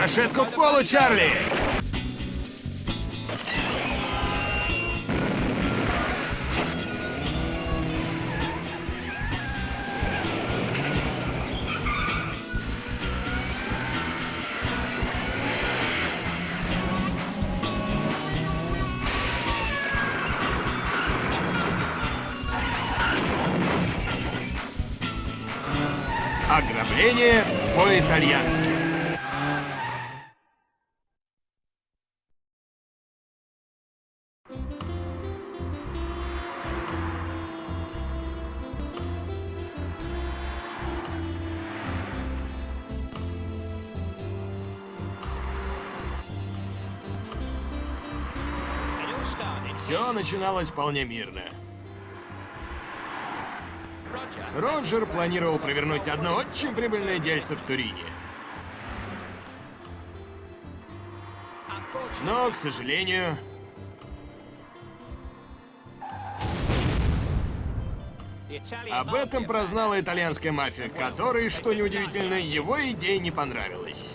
Рикошетку к полу, Чарли! Ограбление по-итальянски. Все начиналось вполне мирно. Роджер планировал провернуть одно очень прибыльное дельце в Турине. Но, к сожалению... Об этом прознала итальянская мафия, которой, что неудивительно, его идея не понравилась.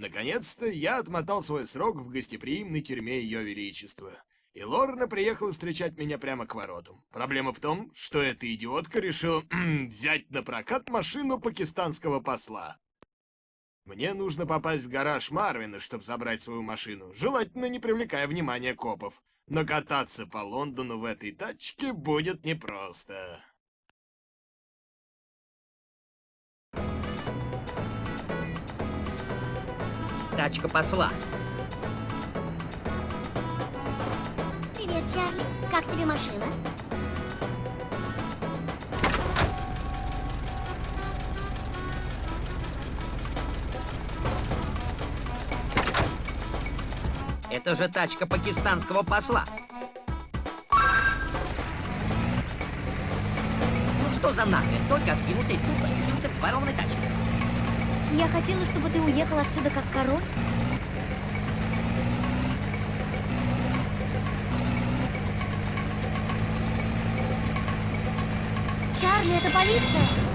Наконец-то я отмотал свой срок в гостеприимной тюрьме Ее Величества. И Лорна приехала встречать меня прямо к воротам. Проблема в том, что эта идиотка решила взять на прокат машину пакистанского посла. Мне нужно попасть в гараж Марвина, чтобы забрать свою машину, желательно не привлекая внимания копов. Но кататься по Лондону в этой тачке будет непросто. Тачка посла. Привет, Чарли. Как тебе машина? Это же тачка пакистанского посла. Ну что за нахрен? Только откинутый тупо, и ты ворованной тачкой. Я хотела, чтобы ты уехал отсюда как король. Чарли, это полиция!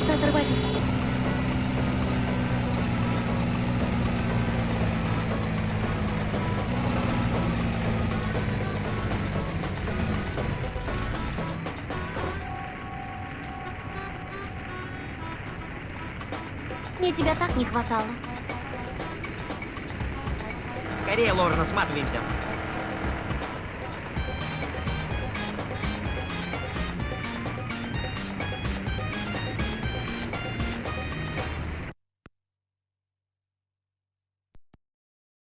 Кажется, оторвались. Мне тебя так не хватало. Скорее, Лорна, сматываемся.